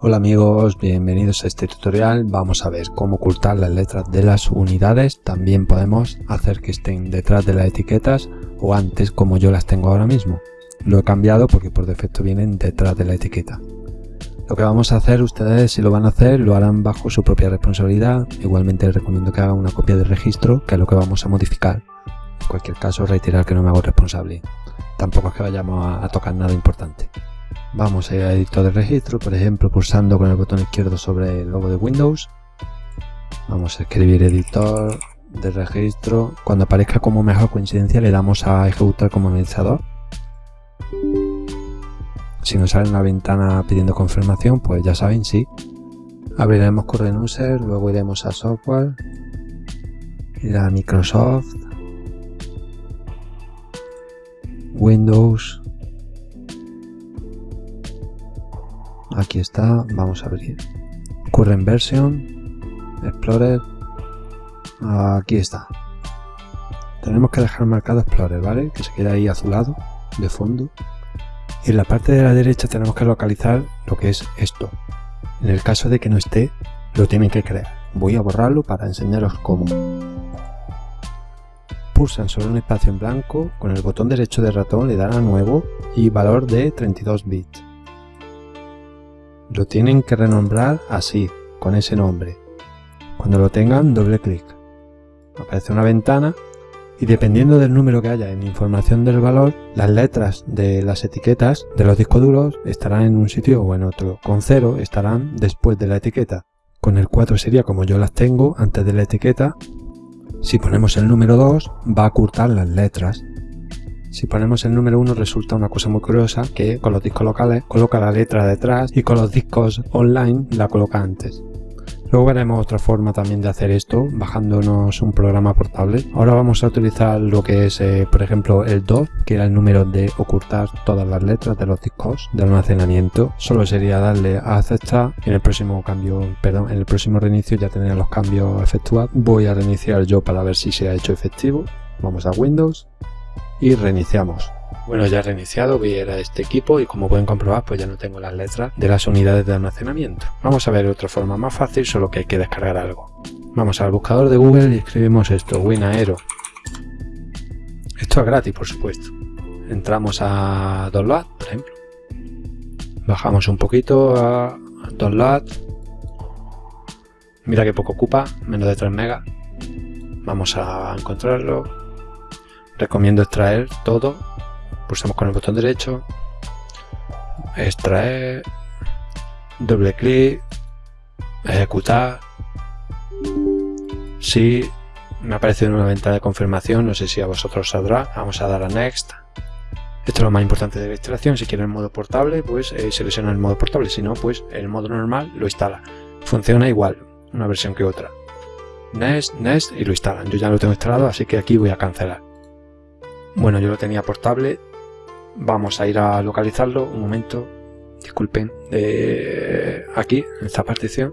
Hola amigos, bienvenidos a este tutorial. Vamos a ver cómo ocultar las letras de las unidades. También podemos hacer que estén detrás de las etiquetas o antes como yo las tengo ahora mismo. Lo he cambiado porque por defecto vienen detrás de la etiqueta. Lo que vamos a hacer ustedes si lo van a hacer lo harán bajo su propia responsabilidad. Igualmente les recomiendo que hagan una copia de registro que es lo que vamos a modificar. En cualquier caso reiterar que no me hago responsable. Tampoco es que vayamos a, tocar nada importante. Vamos a ir a editor de registro, por ejemplo, pulsando con el botón izquierdo sobre el logo de Windows. Vamos a escribir editor de registro. Cuando aparezca como mejor coincidencia le damos a ejecutar como administrador. Si nos sale una ventana pidiendo confirmación, pues ya saben, sí. Abriremos Current User, luego iremos a Software, ir a Microsoft, Windows, aquí está, vamos a abrir Current Version, Explorer, aquí está. Tenemos que dejar marcado Explorer, ¿vale? Que se queda ahí azulado, de fondo. Y en la parte de la derecha tenemos que localizar lo que es esto. En el caso de que no esté, lo tienen que crear. Voy a borrarlo para enseñaros cómo. Pulsan sobre un espacio en blanco, con el botón derecho del ratón le dan a nuevo y valor de 32 bits. Lo tienen que renombrar así, con ese nombre. Cuando lo tengan, doble clic. Aparece una ventana y dependiendo del número que haya en información del valor, las letras de las etiquetas de los discos duros estarán en un sitio o en otro. Con 0 estarán después de la etiqueta. Con el 4 sería como yo las tengo antes de la etiqueta. Si ponemos el número 2 va a ocultar las letras si ponemos el número 1 resulta una cosa muy curiosa que con los discos locales coloca la letra detrás y con los discos online la coloca antes. Luego veremos otra forma también de hacer esto, bajándonos un programa portable. Ahora vamos a utilizar lo que es, eh, por ejemplo, el 2, que era el número de ocultar todas las letras de los discos de almacenamiento. Solo sería darle a aceptar en el próximo cambio, perdón, en el próximo reinicio ya tendré los cambios efectuados. Voy a reiniciar yo para ver si se ha hecho efectivo. Vamos a Windows, y reiniciamos. Bueno, ya he reiniciado, voy a ir a este equipo y como pueden comprobar pues ya no tengo las letras de las unidades de almacenamiento. Vamos a ver otra forma más fácil, solo que hay que descargar algo. Vamos al buscador de Google y escribimos esto, WinAero. Esto es gratis, por supuesto. Entramos a Download, por ejemplo. Bajamos un poquito a Download. Mira que poco ocupa, menos de 3 megas. Vamos a encontrarlo recomiendo extraer todo. Pulsamos con el botón derecho. Extraer. Doble clic. Ejecutar. Si me ha aparecido una ventana de confirmación. No sé si a vosotros saldrá. Vamos a dar a next. Esto es lo más importante de la instalación. Si quieren el modo portable pues eh, selecciona el modo portable. Si no pues el modo normal lo instala. Funciona igual una versión que otra. Next next y lo instalan. Yo ya lo tengo instalado así que aquí voy a cancelar bueno, yo lo tenía portable. Vamos a ir a localizarlo. Un momento. Disculpen. aquí, en esta partición.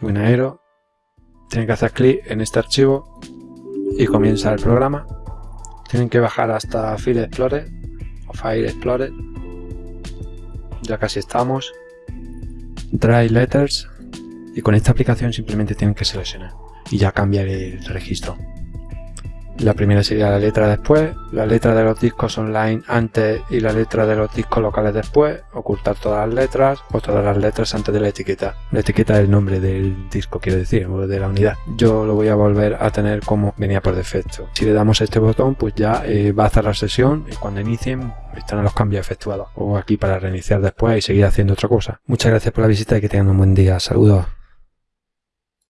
Buenaero. Tienen que hacer clic en este archivo y comienza el programa. Tienen que bajar hasta File Explorer o File Explorer. Ya casi estamos. Dry Letters. Y con esta aplicación simplemente tienen que seleccionar y ya cambiar el registro. La primera sería la letra después, la letra de los discos online antes y la letra de los discos locales después, ocultar todas las letras o todas las letras antes de la etiqueta. La etiqueta es el nombre del disco, quiero decir, o de la unidad. Yo lo voy a volver a tener como venía por defecto. Si le damos este botón, pues ya eh, va a cerrar sesión y cuando inicien están los cambios efectuados. O aquí para reiniciar después y seguir haciendo otra cosa. Muchas gracias por la visita y que tengan un buen día. Saludos.